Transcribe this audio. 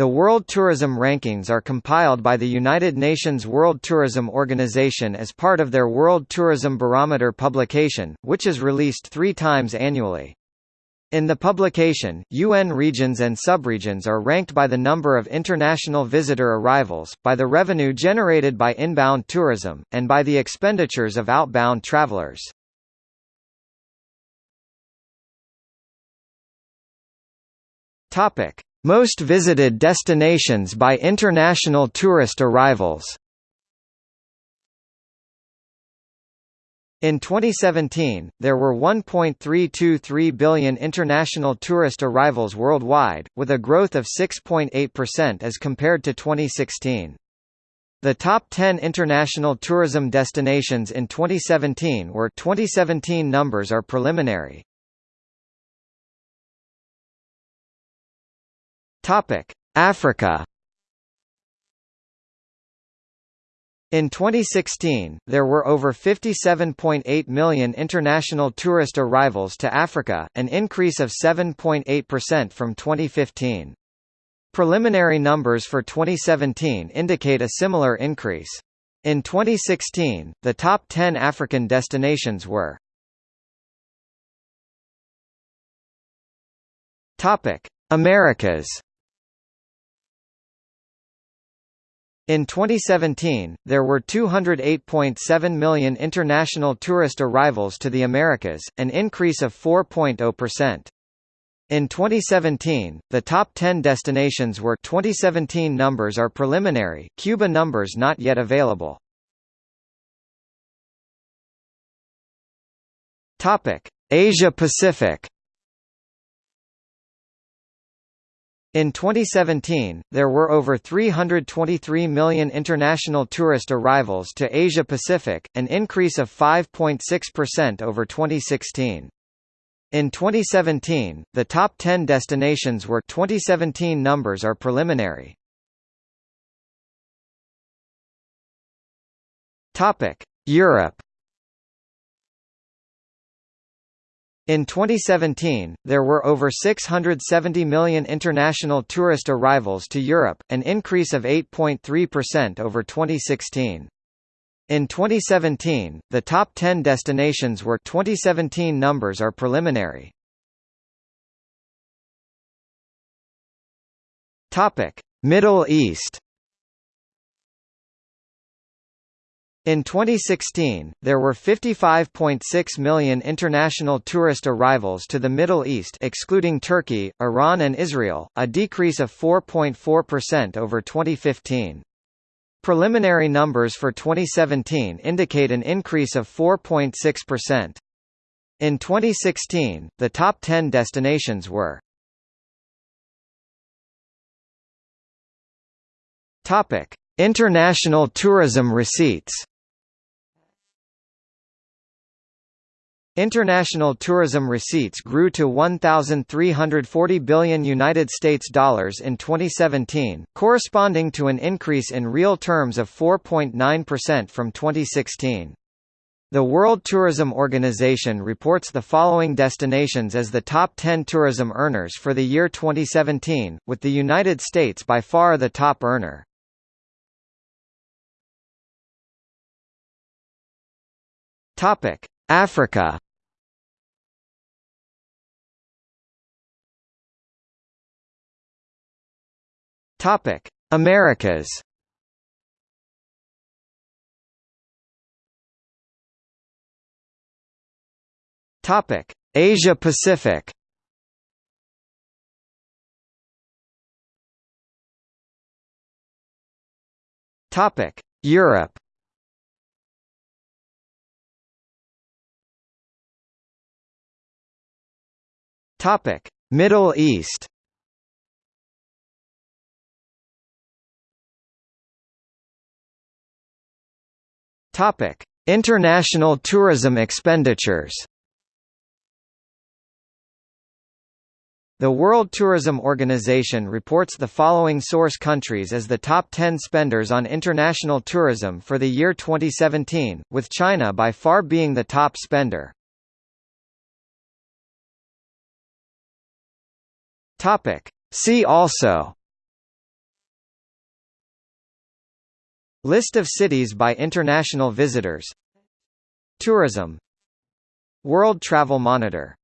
The World Tourism Rankings are compiled by the United Nations World Tourism Organization as part of their World Tourism Barometer publication, which is released three times annually. In the publication, UN regions and subregions are ranked by the number of international visitor arrivals, by the revenue generated by inbound tourism, and by the expenditures of outbound travelers. Topic: Most visited destinations by international tourist arrivals. In 2017, there were 1.323 billion international tourist arrivals worldwide, with a growth of 6.8% as compared to 2016. The top 10 international tourism destinations in 2017 were 2017 numbers are preliminary. Topic: Africa. In 2016, there were over 57.8 million international tourist arrivals to Africa, an increase of 7.8% from 2015. Preliminary numbers for 2017 indicate a similar increase. In 2016, the top 10 African destinations were Americas In 2017, there were 208.7 million international tourist arrivals to the Americas, an increase of 4.0%. In 2017, the top 10 destinations were 2017 numbers are preliminary, Cuba numbers not yet available. Asia Pacific In 2017, there were over 323 million international tourist arrivals to Asia Pacific, an increase of 5.6% over 2016. In 2017, the top 10 destinations were 2017 numbers are preliminary. Topic: Europe In 2017, there were over 670 million international tourist arrivals to Europe, an increase of 8.3% over 2016. In 2017, the top 10 destinations were 2017 numbers are preliminary. Topic: Middle East In 2016, there were 55.6 million international tourist arrivals to the Middle East excluding Turkey, Iran and Israel, a decrease of 4.4% over 2015. Preliminary numbers for 2017 indicate an increase of 4.6%. In 2016, the top 10 destinations were International tourism receipts International tourism receipts grew to 1340 billion United States dollars in 2017, corresponding to an increase in real terms of 4.9% from 2016. The World Tourism Organization reports the following destinations as the top 10 tourism earners for the year 2017, with the United States by far the top earner. Africa. Topic: Americas. Topic: Asia Pacific. Topic: Europe. Topic: Middle East. Topic: International tourism expenditures. The World Tourism Organization reports the following source countries as the top 10 spenders on international tourism for the year 2017, with China by far being the top spender. Topic. See also List of cities by international visitors. Tourism. World Travel Monitor